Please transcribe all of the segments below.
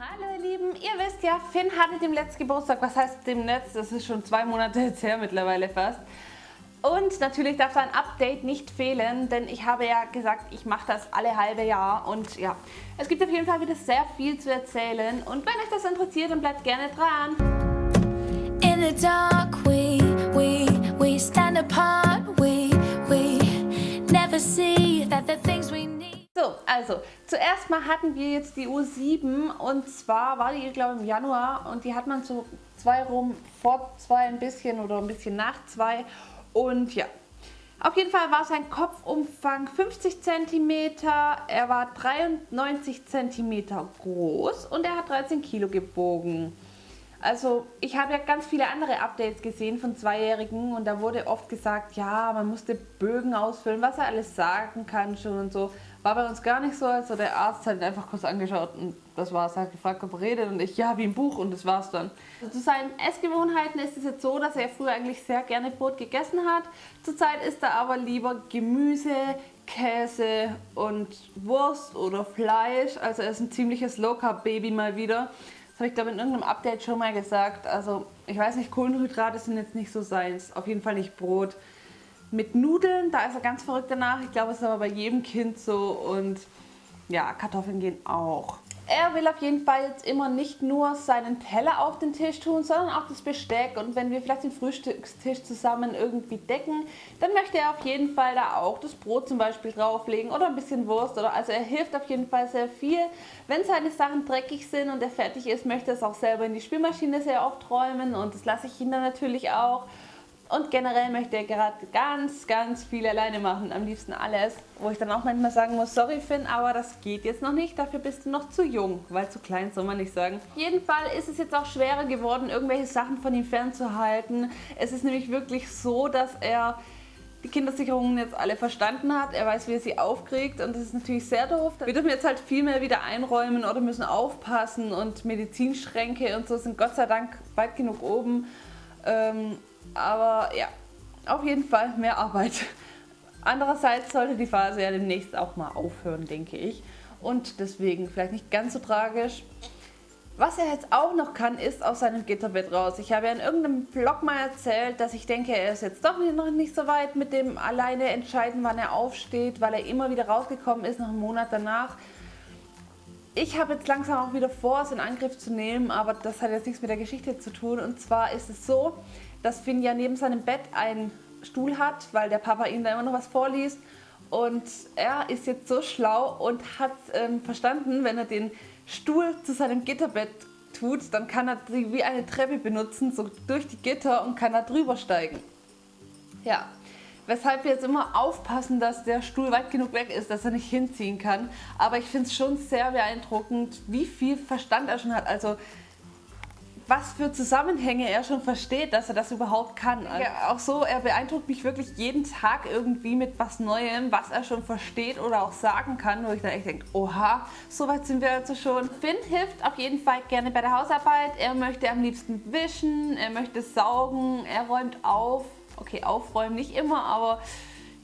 Hallo ihr Lieben, ihr wisst ja, Finn hatte dem letzten Geburtstag, was heißt dem Netz, das ist schon zwei Monate jetzt her mittlerweile fast. Und natürlich darf da ein Update nicht fehlen, denn ich habe ja gesagt, ich mache das alle halbe Jahr und ja, es gibt auf jeden Fall wieder sehr viel zu erzählen und wenn euch das interessiert, dann bleibt gerne dran. In the dark we, we, we stand apart, we, we never see that the things we. So, also, zuerst mal hatten wir jetzt die U7 und zwar war die, glaube ich, im Januar und die hat man so zwei rum, vor zwei ein bisschen oder ein bisschen nach zwei und ja, auf jeden Fall war sein Kopfumfang 50 cm, er war 93 cm groß und er hat 13 Kilo gewogen. Also ich habe ja ganz viele andere Updates gesehen von Zweijährigen und da wurde oft gesagt, ja, man musste Bögen ausfüllen, was er alles sagen kann schon und so. War bei uns gar nicht so, also der Arzt hat ihn einfach kurz angeschaut und das war's. Er hat gefragt, ob er redet und ich, ja, wie im Buch und das war's dann. Also zu seinen Essgewohnheiten ist es jetzt so, dass er früher eigentlich sehr gerne Brot gegessen hat. Zurzeit isst er aber lieber Gemüse, Käse und Wurst oder Fleisch. Also er ist ein ziemliches Low-Carb-Baby mal wieder. Das habe ich glaube in irgendeinem Update schon mal gesagt. Also ich weiß nicht, Kohlenhydrate sind jetzt nicht so seins. Auf jeden Fall nicht Brot. Mit Nudeln, da ist er ganz verrückt danach. Ich glaube, es ist aber bei jedem Kind so. Und ja, Kartoffeln gehen auch. Er will auf jeden Fall jetzt immer nicht nur seinen Teller auf den Tisch tun, sondern auch das Besteck. Und wenn wir vielleicht den Frühstückstisch zusammen irgendwie decken, dann möchte er auf jeden Fall da auch das Brot zum Beispiel drauflegen oder ein bisschen Wurst. Oder also er hilft auf jeden Fall sehr viel. Wenn seine Sachen dreckig sind und er fertig ist, möchte er es auch selber in die Spülmaschine sehr oft räumen. Und das lasse ich ihn dann natürlich auch. Und generell möchte er gerade ganz, ganz viel alleine machen. Am liebsten alles. Wo ich dann auch manchmal sagen muss, sorry Finn, aber das geht jetzt noch nicht. Dafür bist du noch zu jung. Weil zu klein soll man nicht sagen. Auf jeden Fall ist es jetzt auch schwerer geworden, irgendwelche Sachen von ihm fernzuhalten. Es ist nämlich wirklich so, dass er die Kindersicherungen jetzt alle verstanden hat. Er weiß, wie er sie aufkriegt und das ist natürlich sehr doof. Wir dürfen jetzt halt viel mehr wieder einräumen oder müssen aufpassen und Medizinschränke und so sind Gott sei Dank weit genug oben. Ähm, aber ja, auf jeden Fall mehr Arbeit. Andererseits sollte die Phase ja demnächst auch mal aufhören, denke ich. Und deswegen vielleicht nicht ganz so tragisch. Was er jetzt auch noch kann, ist aus seinem Gitterbett raus. Ich habe ja in irgendeinem Vlog mal erzählt, dass ich denke, er ist jetzt doch noch nicht so weit mit dem alleine entscheiden, wann er aufsteht, weil er immer wieder rausgekommen ist, noch einen Monat danach. Ich habe jetzt langsam auch wieder vor, es in Angriff zu nehmen, aber das hat jetzt nichts mit der Geschichte zu tun. Und zwar ist es so, dass Finn ja neben seinem Bett einen Stuhl hat, weil der Papa ihm da immer noch was vorliest. Und er ist jetzt so schlau und hat ähm, verstanden, wenn er den Stuhl zu seinem Gitterbett tut, dann kann er sie wie eine Treppe benutzen, so durch die Gitter und kann da drüber steigen. Ja, weshalb wir jetzt immer aufpassen, dass der Stuhl weit genug weg ist, dass er nicht hinziehen kann. Aber ich finde es schon sehr beeindruckend, wie viel Verstand er schon hat. Also was für Zusammenhänge er schon versteht, dass er das überhaupt kann. Ja, auch so, er beeindruckt mich wirklich jeden Tag irgendwie mit was Neuem, was er schon versteht oder auch sagen kann, wo ich dann echt denke, oha, so weit sind wir also schon. Finn hilft auf jeden Fall gerne bei der Hausarbeit. Er möchte am liebsten wischen, er möchte saugen, er räumt auf. Okay, aufräumen nicht immer, aber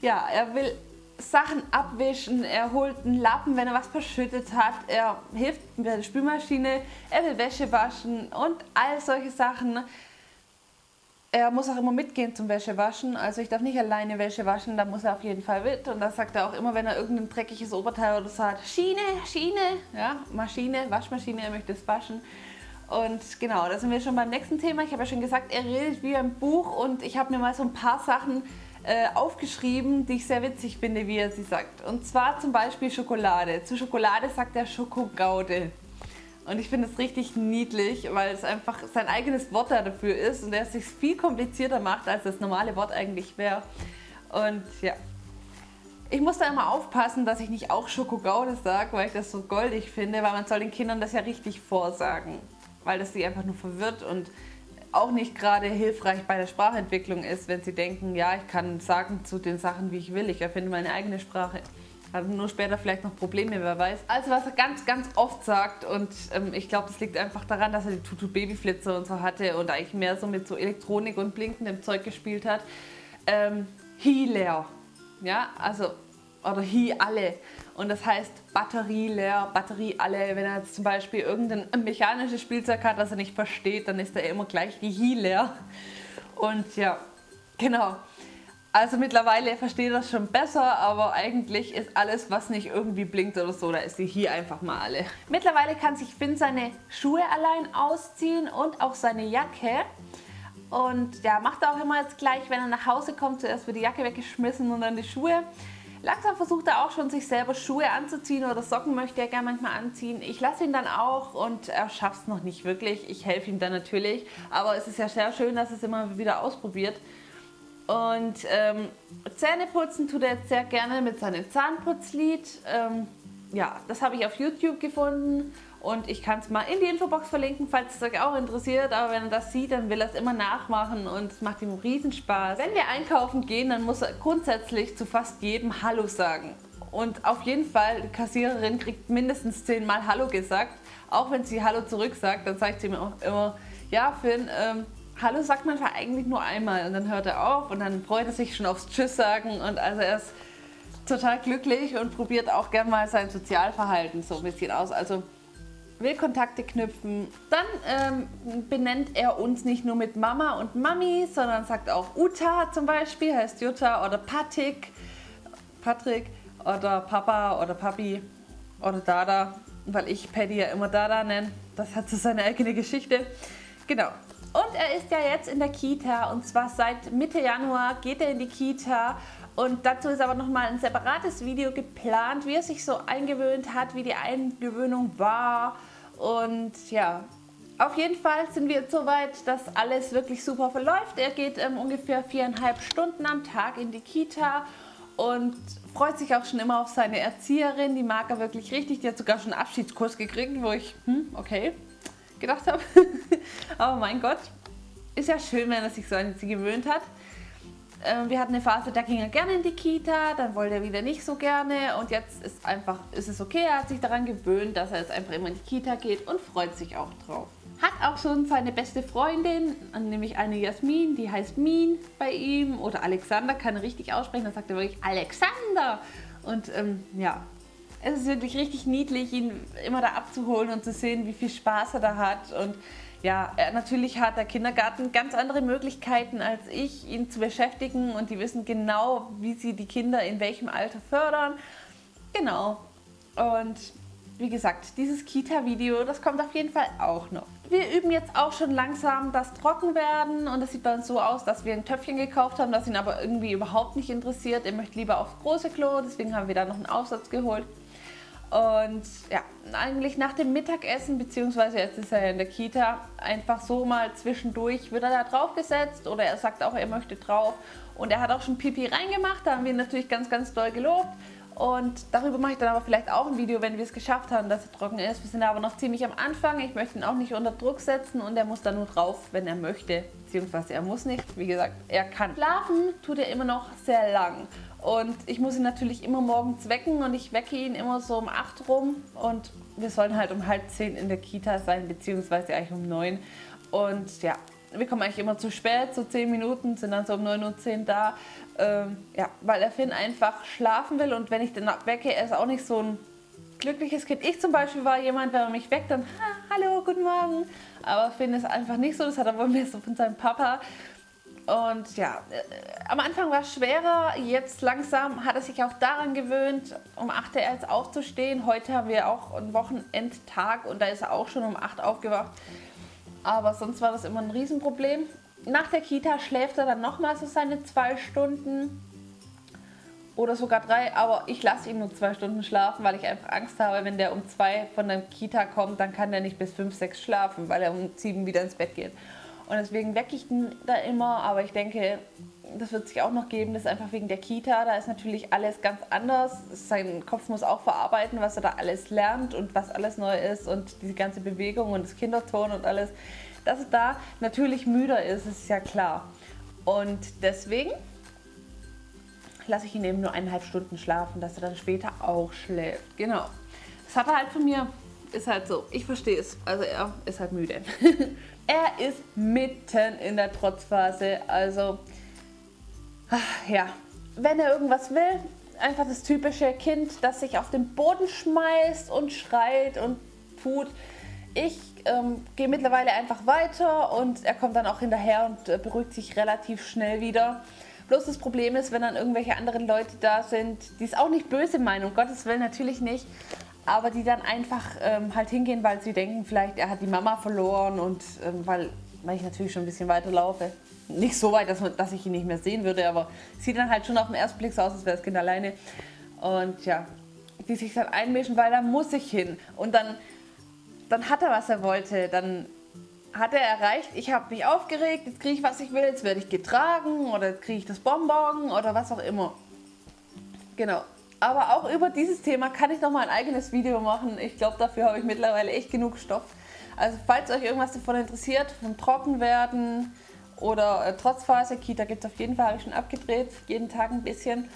ja, er will Sachen abwischen, er holt einen Lappen, wenn er was verschüttet hat, er hilft mit der Spülmaschine, er will Wäsche waschen und all solche Sachen. Er muss auch immer mitgehen zum Wäschewaschen, also ich darf nicht alleine Wäsche waschen, da muss er auf jeden Fall mit. Und da sagt er auch immer, wenn er irgendein dreckiges Oberteil oder so hat, Schiene, Schiene, ja, Maschine, Waschmaschine, er möchte es waschen. Und genau, da sind wir schon beim nächsten Thema. Ich habe ja schon gesagt, er redet wie ein Buch und ich habe mir mal so ein paar Sachen äh, aufgeschrieben, die ich sehr witzig finde, wie er sie sagt. Und zwar zum Beispiel Schokolade. Zu Schokolade sagt er Schokogaude. Und ich finde es richtig niedlich, weil es einfach sein eigenes Wort dafür ist und er es sich viel komplizierter macht, als das normale Wort eigentlich wäre. Und ja, ich muss da immer aufpassen, dass ich nicht auch Schokogaude sage, weil ich das so goldig finde, weil man soll den Kindern das ja richtig vorsagen, weil das sie einfach nur verwirrt und auch nicht gerade hilfreich bei der Sprachentwicklung ist, wenn sie denken, ja, ich kann sagen zu den Sachen, wie ich will, ich erfinde meine eigene Sprache. Hat nur später vielleicht noch Probleme, wer weiß. Also was er ganz, ganz oft sagt und ähm, ich glaube, das liegt einfach daran, dass er die Tutu Babyflitzer und so hatte und eigentlich mehr so mit so Elektronik und blinkendem Zeug gespielt hat. Ähm, Healer. Ja, also oder Hi alle. Und das heißt Batterie leer, Batterie alle. Wenn er jetzt zum Beispiel irgendein mechanisches Spielzeug hat, das er nicht versteht, dann ist er immer gleich die Hi leer. Und ja, genau. Also mittlerweile verstehe ich das schon besser, aber eigentlich ist alles, was nicht irgendwie blinkt oder so, da ist die hier einfach mal alle. Mittlerweile kann sich Finn seine Schuhe allein ausziehen und auch seine Jacke. Und ja, macht er auch immer jetzt gleich, wenn er nach Hause kommt, zuerst wird die Jacke weggeschmissen und dann die Schuhe. Langsam versucht er auch schon, sich selber Schuhe anzuziehen oder Socken möchte er gerne manchmal anziehen. Ich lasse ihn dann auch und er schafft es noch nicht wirklich. Ich helfe ihm dann natürlich, aber es ist ja sehr schön, dass er es immer wieder ausprobiert. Und ähm, Zähne putzen tut er jetzt sehr gerne mit seinem Zahnputzlied. Ähm, ja, das habe ich auf YouTube gefunden und ich kann es mal in die Infobox verlinken, falls es euch auch interessiert. Aber wenn er das sieht, dann will er es immer nachmachen und es macht ihm riesen Spaß. Wenn wir einkaufen gehen, dann muss er grundsätzlich zu fast jedem Hallo sagen. Und auf jeden Fall, die Kassiererin kriegt mindestens zehnmal Hallo gesagt. Auch wenn sie Hallo zurück sagt, dann sagt sie mir auch immer, ja Finn, ähm, Hallo sagt man eigentlich nur einmal und dann hört er auf und dann freut er sich schon aufs Tschüss sagen und also er ist total glücklich und probiert auch gern mal sein Sozialverhalten so ein bisschen aus. Also will Kontakte knüpfen. Dann ähm, benennt er uns nicht nur mit Mama und Mami, sondern sagt auch Uta zum Beispiel, heißt Jutta oder Patik, Patrick oder Papa oder Papi oder Dada, weil ich Paddy ja immer Dada nenne. Das hat so seine eigene Geschichte. Genau, und er ist ja jetzt in der Kita und zwar seit Mitte Januar geht er in die Kita und dazu ist aber nochmal ein separates Video geplant, wie er sich so eingewöhnt hat, wie die Eingewöhnung war und ja, auf jeden Fall sind wir jetzt so weit, dass alles wirklich super verläuft. Er geht ähm, ungefähr viereinhalb Stunden am Tag in die Kita und freut sich auch schon immer auf seine Erzieherin. Die mag er wirklich richtig. Die hat sogar schon einen Abschiedskurs gekriegt, wo ich, hm, okay, gedacht habe. Aber mein Gott, ist ja schön, wenn er sich so an sie gewöhnt hat. Ähm, wir hatten eine Phase, da ging er gerne in die Kita, dann wollte er wieder nicht so gerne und jetzt ist einfach, ist es okay, er hat sich daran gewöhnt, dass er jetzt einfach immer in die Kita geht und freut sich auch drauf. Hat auch schon seine beste Freundin, nämlich eine Jasmin, die heißt Min bei ihm oder Alexander, kann er richtig aussprechen, dann sagt er wirklich Alexander und ähm, ja, es ist wirklich richtig niedlich, ihn immer da abzuholen und zu sehen, wie viel Spaß er da hat. Und ja, natürlich hat der Kindergarten ganz andere Möglichkeiten als ich, ihn zu beschäftigen. Und die wissen genau, wie sie die Kinder in welchem Alter fördern. Genau. Und wie gesagt, dieses Kita-Video, das kommt auf jeden Fall auch noch. Wir üben jetzt auch schon langsam das Trockenwerden und es sieht bei uns so aus, dass wir ein Töpfchen gekauft haben, das ihn aber irgendwie überhaupt nicht interessiert. Er möchte lieber aufs große Klo, deswegen haben wir da noch einen Aufsatz geholt. Und ja, eigentlich nach dem Mittagessen, beziehungsweise jetzt ist er ja in der Kita, einfach so mal zwischendurch wird er da drauf gesetzt oder er sagt auch, er möchte drauf. Und er hat auch schon Pipi reingemacht, da haben wir ihn natürlich ganz, ganz doll gelobt. Und darüber mache ich dann aber vielleicht auch ein Video, wenn wir es geschafft haben, dass er trocken ist. Wir sind aber noch ziemlich am Anfang. Ich möchte ihn auch nicht unter Druck setzen und er muss da nur drauf, wenn er möchte. Beziehungsweise er muss nicht. Wie gesagt, er kann. Schlafen tut er immer noch sehr lang. Und ich muss ihn natürlich immer morgens wecken und ich wecke ihn immer so um 8 rum und wir sollen halt um halb 10 in der Kita sein, beziehungsweise eigentlich um 9. Und ja, wir kommen eigentlich immer zu spät, so 10 Minuten, sind dann so um 9.10 Uhr da. Ähm, ja, weil der Finn einfach schlafen will und wenn ich den wecke, er ist auch nicht so ein glückliches Kind. Ich zum Beispiel war jemand, wenn er mich weckt, dann hallo, guten Morgen. Aber Finn ist einfach nicht so, das hat er wohl mehr so von seinem Papa. Und ja, äh, am Anfang war es schwerer, jetzt langsam hat er sich auch daran gewöhnt, um 8 Uhr jetzt aufzustehen. Heute haben wir auch einen Wochenendtag und da ist er auch schon um 8 Uhr aufgewacht. Aber sonst war das immer ein Riesenproblem. Nach der Kita schläft er dann nochmal so seine zwei Stunden oder sogar drei, aber ich lasse ihn nur zwei Stunden schlafen, weil ich einfach Angst habe, wenn der um zwei von der Kita kommt, dann kann der nicht bis fünf, sechs schlafen, weil er um sieben wieder ins Bett geht. Und deswegen wecke ich ihn da immer, aber ich denke, das wird sich auch noch geben, das ist einfach wegen der Kita, da ist natürlich alles ganz anders. Sein Kopf muss auch verarbeiten, was er da alles lernt und was alles neu ist und diese ganze Bewegung und das Kinderton und alles. Dass er da natürlich müder ist, ist ja klar. Und deswegen lasse ich ihn eben nur eineinhalb Stunden schlafen, dass er dann später auch schläft. Genau. Das hat er halt von mir, ist halt so. Ich verstehe es. Also er ist halt müde. Er ist mitten in der Trotzphase, also ja, wenn er irgendwas will, einfach das typische Kind, das sich auf den Boden schmeißt und schreit und tut. Ich ähm, gehe mittlerweile einfach weiter und er kommt dann auch hinterher und äh, beruhigt sich relativ schnell wieder. Bloß das Problem ist, wenn dann irgendwelche anderen Leute da sind, die es auch nicht böse meinen, um Gottes Willen natürlich nicht, aber die dann einfach ähm, halt hingehen, weil sie denken, vielleicht er hat die Mama verloren und ähm, weil, weil ich natürlich schon ein bisschen weiter laufe. Nicht so weit, dass, dass ich ihn nicht mehr sehen würde, aber sieht dann halt schon auf den ersten Blick so aus, als wäre das Kind alleine. Und ja, die sich dann einmischen, weil da muss ich hin. Und dann, dann hat er, was er wollte. Dann hat er erreicht, ich habe mich aufgeregt, jetzt kriege ich, was ich will, jetzt werde ich getragen oder kriege ich das Bonbon oder was auch immer. Genau. Aber auch über dieses Thema kann ich nochmal ein eigenes Video machen. Ich glaube, dafür habe ich mittlerweile echt genug Stoff. Also falls euch irgendwas davon interessiert, vom Trockenwerden oder äh, Trotzphase, Kita gibt es auf jeden Fall, habe ich schon abgedreht, jeden Tag ein bisschen.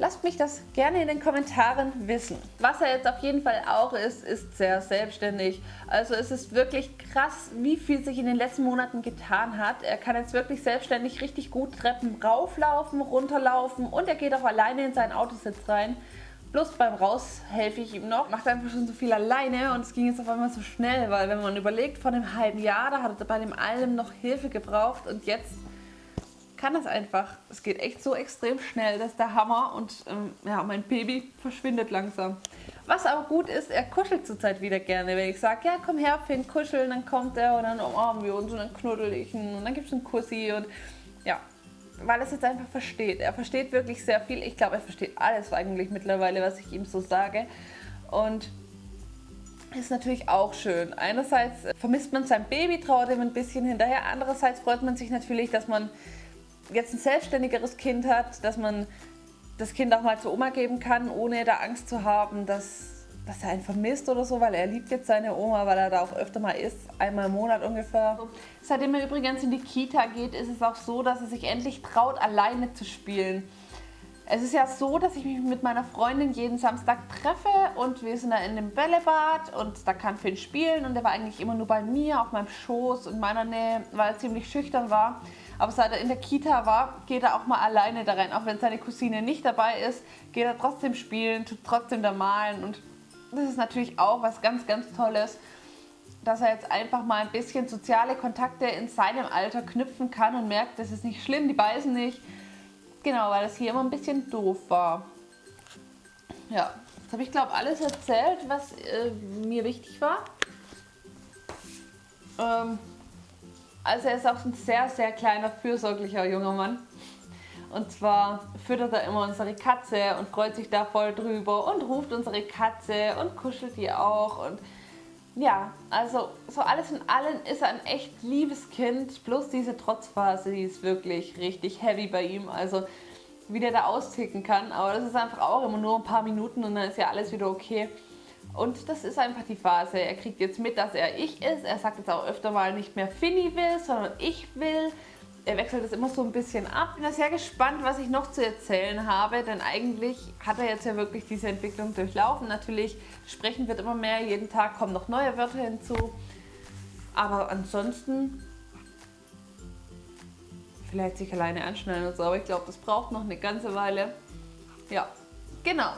Lasst mich das gerne in den Kommentaren wissen. Was er jetzt auf jeden Fall auch ist, ist sehr selbstständig. Also es ist wirklich krass, wie viel sich in den letzten Monaten getan hat. Er kann jetzt wirklich selbstständig richtig gut Treppen rauflaufen, runterlaufen und er geht auch alleine in seinen Autositz rein. Bloß beim Raus helfe ich ihm noch, macht einfach schon so viel alleine und es ging jetzt auf einmal so schnell, weil wenn man überlegt, vor einem halben Jahr, da hat er bei dem allem noch Hilfe gebraucht und jetzt kann das einfach. Es geht echt so extrem schnell, das ist der Hammer und ähm, ja, mein Baby verschwindet langsam. Was aber gut ist, er kuschelt zurzeit wieder gerne. Wenn ich sage, ja komm her Finn, kuscheln, dann kommt er und dann umarmen wir uns und dann knuddel ich ihn und dann gibt es einen Kussi und ja, weil er es jetzt einfach versteht. Er versteht wirklich sehr viel. Ich glaube, er versteht alles eigentlich mittlerweile, was ich ihm so sage und ist natürlich auch schön. Einerseits vermisst man sein Baby, trauert ihm ein bisschen hinterher. Andererseits freut man sich natürlich, dass man jetzt ein selbstständigeres Kind hat, dass man das Kind auch mal zur Oma geben kann, ohne da Angst zu haben, dass, dass er einen vermisst oder so, weil er liebt jetzt seine Oma, weil er da auch öfter mal ist, einmal im Monat ungefähr. Seitdem er übrigens in die Kita geht, ist es auch so, dass er sich endlich traut, alleine zu spielen. Es ist ja so, dass ich mich mit meiner Freundin jeden Samstag treffe und wir sind da in dem Bällebad und da kann Finn spielen und er war eigentlich immer nur bei mir, auf meinem Schoß und meiner Nähe, weil er ziemlich schüchtern war. Aber seit er in der Kita war, geht er auch mal alleine da rein. Auch wenn seine Cousine nicht dabei ist, geht er trotzdem spielen, tut trotzdem da malen. Und das ist natürlich auch was ganz, ganz Tolles, dass er jetzt einfach mal ein bisschen soziale Kontakte in seinem Alter knüpfen kann und merkt, das ist nicht schlimm, die beißen nicht. Genau, weil das hier immer ein bisschen doof war. Ja, jetzt habe ich glaube alles erzählt, was äh, mir wichtig war. Ähm, also er ist auch ein sehr, sehr kleiner, fürsorglicher junger Mann. Und zwar füttert er immer unsere Katze und freut sich da voll drüber und ruft unsere Katze und kuschelt die auch. Und ja, also so alles in allem ist er ein echt liebes Kind. Bloß diese Trotzphase, die ist wirklich richtig heavy bei ihm. Also wie der da austicken kann. Aber das ist einfach auch immer nur ein paar Minuten und dann ist ja alles wieder okay. Und das ist einfach die Phase. Er kriegt jetzt mit, dass er ich ist. Er sagt jetzt auch öfter mal nicht mehr Finny will, sondern ich will. Er wechselt das immer so ein bisschen ab. Ich bin sehr gespannt, was ich noch zu erzählen habe, denn eigentlich hat er jetzt ja wirklich diese Entwicklung durchlaufen. Natürlich, sprechen wird immer mehr, jeden Tag kommen noch neue Wörter hinzu. Aber ansonsten vielleicht sich alleine anschneiden und so, aber ich glaube, das braucht noch eine ganze Weile. Ja, genau.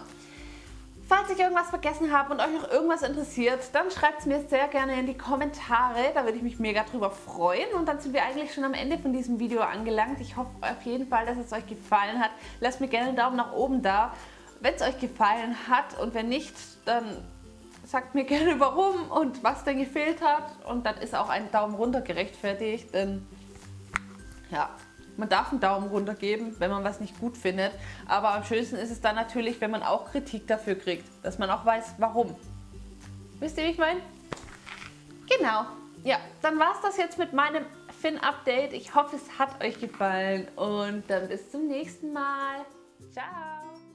Falls ich irgendwas vergessen habe und euch noch irgendwas interessiert, dann schreibt es mir sehr gerne in die Kommentare. Da würde ich mich mega drüber freuen. Und dann sind wir eigentlich schon am Ende von diesem Video angelangt. Ich hoffe auf jeden Fall, dass es euch gefallen hat. Lasst mir gerne einen Daumen nach oben da, wenn es euch gefallen hat. Und wenn nicht, dann sagt mir gerne warum und was denn gefehlt hat. Und dann ist auch ein Daumen runter gerechtfertigt. Denn ja, man darf einen Daumen runter geben, wenn man was nicht gut findet. Aber am schönsten ist es dann natürlich, wenn man auch Kritik dafür kriegt. Dass man auch weiß, warum. Wisst ihr, wie ich meine? Genau. Ja, dann war es das jetzt mit meinem Fin-Update. Ich hoffe, es hat euch gefallen. Und dann bis zum nächsten Mal. Ciao.